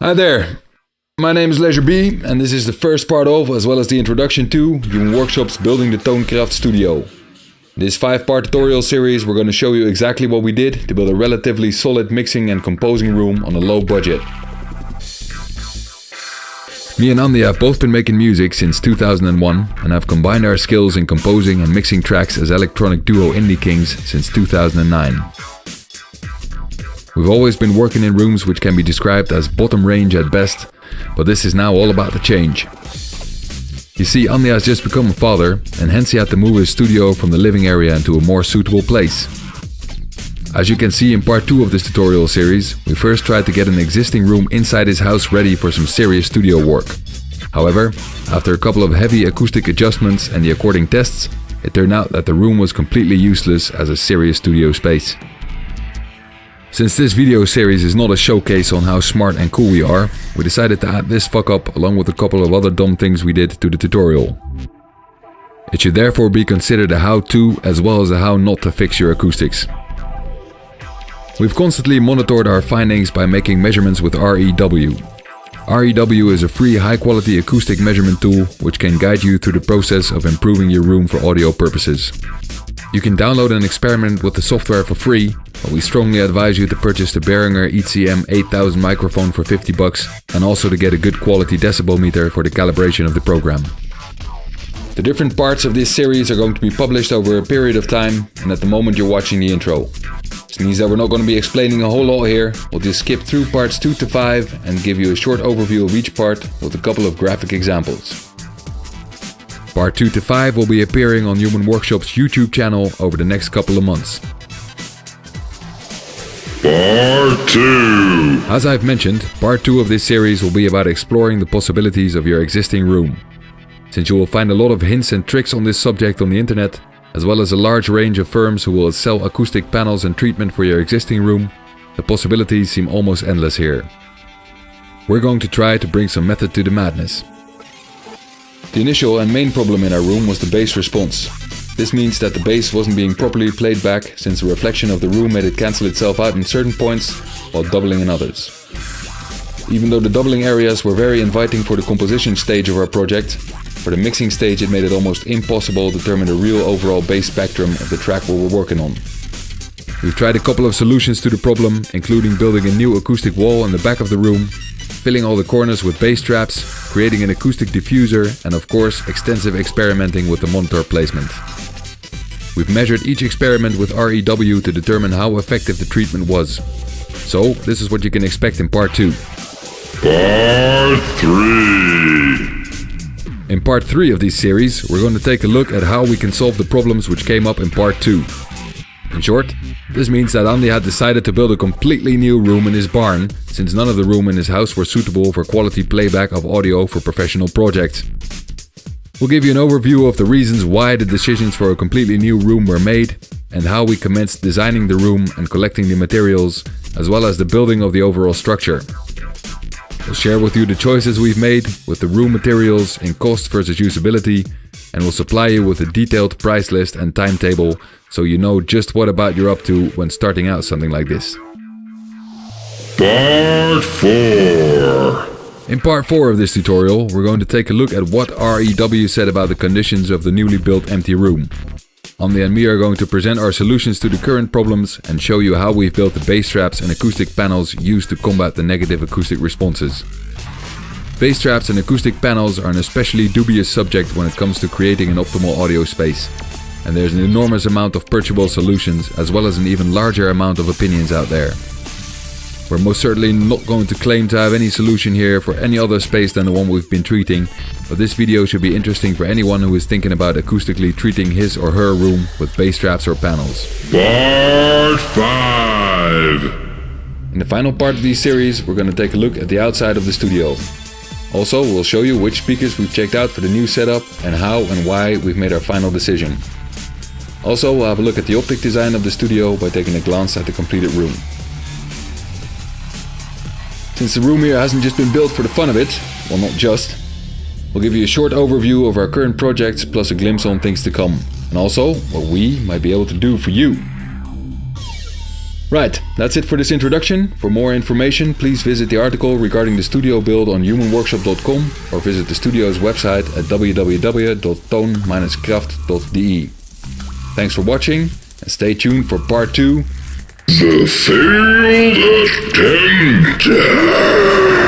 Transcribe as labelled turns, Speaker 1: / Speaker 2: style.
Speaker 1: Hi there, my name is Leisure B, and this is the first part of, as well as the introduction to, Human Workshop's Building the Tonecraft Studio. This 5-part tutorial series we're going to show you exactly what we did to build a relatively solid mixing and composing room on a low budget. Me and Andy have both been making music since 2001 and have combined our skills in composing and mixing tracks as electronic duo Indie Kings since 2009. We've always been working in rooms which can be described as bottom range at best, but this is now all about the change. You see, Andy has just become a father, and hence he had to move his studio from the living area into a more suitable place. As you can see in part 2 of this tutorial series, we first tried to get an existing room inside his house ready for some serious studio work. However, after a couple of heavy acoustic adjustments and the according tests, it turned out that the room was completely useless as a serious studio space. Since this video series is not a showcase on how smart and cool we are, we decided to add this fuck up along with a couple of other dumb things we did to the tutorial. It should therefore be considered a how-to as well as a how not to fix your acoustics. We've constantly monitored our findings by making measurements with REW. REW is a free high-quality acoustic measurement tool which can guide you through the process of improving your room for audio purposes. You can download and experiment with the software for free, but we strongly advise you to purchase the Behringer ECM 8000 microphone for 50 bucks and also to get a good quality decibel meter for the calibration of the program. The different parts of this series are going to be published over a period of time and at the moment you're watching the intro. This means that we're not going to be explaining a whole lot here, we'll just skip through parts 2 to 5 and give you a short overview of each part with a couple of graphic examples. Part 2 to 5 will be appearing on Human Workshop's YouTube channel over the next couple of months.
Speaker 2: Part 2
Speaker 1: As I've mentioned, part 2 of this series will be about exploring the possibilities of your existing room. Since you will find a lot of hints and tricks on this subject on the internet, as well as a large range of firms who will sell acoustic panels and treatment for your existing room, the possibilities seem almost endless here. We're going to try to bring some method to the madness. The initial and main problem in our room was the bass response. This means that the bass wasn't being properly played back since the reflection of the room made it cancel itself out in certain points while doubling in others. Even though the doubling areas were very inviting for the composition stage of our project, for the mixing stage it made it almost impossible to determine the real overall bass spectrum of the track we were working on. We've tried a couple of solutions to the problem, including building a new acoustic wall in the back of the room filling all the corners with bass traps, creating an acoustic diffuser, and of course extensive experimenting with the monitor placement. We've measured each experiment with REW to determine how effective the treatment was. So, this is what you can expect in part 2.
Speaker 2: Part 3
Speaker 1: In part 3 of this series, we're going to take a look at how we can solve the problems which came up in part 2. In short, this means that Andy had decided to build a completely new room in his barn, since none of the room in his house were suitable for quality playback of audio for professional projects. We'll give you an overview of the reasons why the decisions for a completely new room were made, and how we commenced designing the room and collecting the materials, as well as the building of the overall structure. We'll share with you the choices we've made with the room materials in cost versus usability, and we'll supply you with a detailed price list and timetable so you know just what about you're up to when starting out something like this.
Speaker 2: Part 4
Speaker 1: In part 4 of this tutorial, we're going to take a look at what REW said about the conditions of the newly built empty room. Andy and me are going to present our solutions to the current problems and show you how we've built the bass traps and acoustic panels used to combat the negative acoustic responses. Bass traps and acoustic panels are an especially dubious subject when it comes to creating an optimal audio space. And there's an enormous amount of purchasable solutions as well as an even larger amount of opinions out there. We're most certainly not going to claim to have any solution here for any other space than the one we've been treating, but this video should be interesting for anyone who is thinking about acoustically treating his or her room with bass traps or panels.
Speaker 2: Part 5
Speaker 1: In the final part of this series, we're going to take a look at the outside of the studio. Also, we'll show you which speakers we've checked out for the new setup and how and why we've made our final decision. Also, we'll have a look at the optic design of the studio by taking a glance at the completed room. Since the room here hasn't just been built for the fun of it, well not just, we'll give you a short overview of our current projects plus a glimpse on things to come, and also what we might be able to do for you. Right, that's it for this introduction. For more information, please visit the article regarding the studio build on humanworkshop.com or visit the studio's website at www.tone-kraft.de. Thanks for watching and stay tuned for part two.
Speaker 2: The Failed Attempter!